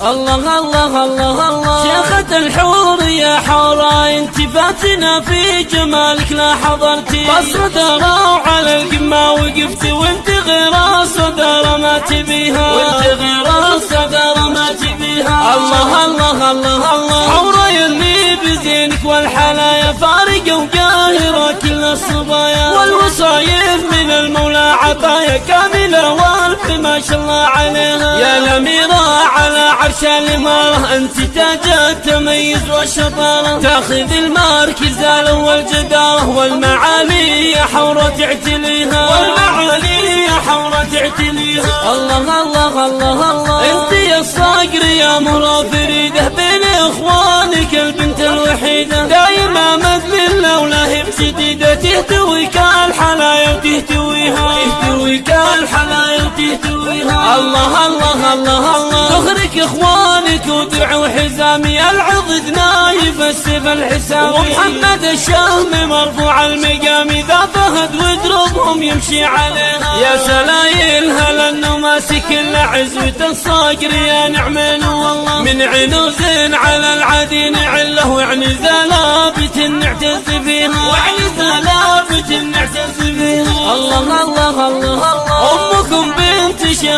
الله الله الله الله. شيخة الحور يا حورة انت فاتنا في جمالك لا حضرتي. بصرة على القمة وقفت وانت غير صدر ما تبيها وانت غير صدر ما تبيها الله الله الله الله. حورة يلي بزينك والحلايا. فارقة وقاهرة كل الصبايا. والوصايف من المولى عطايا. كاملة والف ما شاء الله عليها. يا الأميرة عرش الإمارة أنت تاج التميز والشطارة تاخذ المركز الأول جدارة والمعالي يا حورة تعتليها. والمعالي يا حورة تعتليها. الله الله الله الله. أنت يا الصقر يا مرا فريدة بين إخوانك البنت الوحيدة. دايما مثل اللولاه بجديدة تهتويك الحلايا وتهتويها تهتويك الحلايا وتهتويها الله الله الله الله. تخرك إخوانك ودعوا حزامي. العضد نايف السيف الحسامي ومحمد الشامي مرفوع المقام. ذا فهد ودربهم يمشي عليها. يا سلايل هل انه ماسك الا عزوة الصقر. يا نعمين والله من عنوز على العدين عله يعني زلابة نعتز فيها وعني زلابة نعتز فيها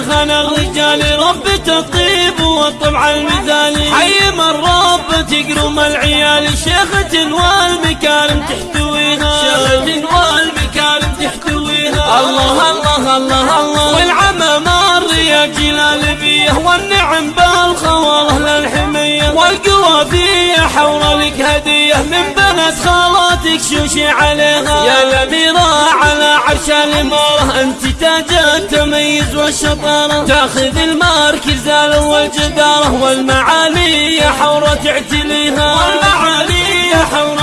شيخنا الرجال ربة الطيب والطبع المثالي. حي من رب تقرم العيال. شيخة والمكارم تحتويها. شيخة والمكارم تحتويها. الله الله الله الله. والعمى مر جلال بيه. والنعم بالخواله للحمية والقوى فيه حور لك هدية. من بنات خالاتك شوشي عليها. يا الأميرة على عرش الإمارة أنت تاج التميز والشطارة تاخذ المركز الأول جدارة والمعالي حورة تعتليها. والمعالي حورة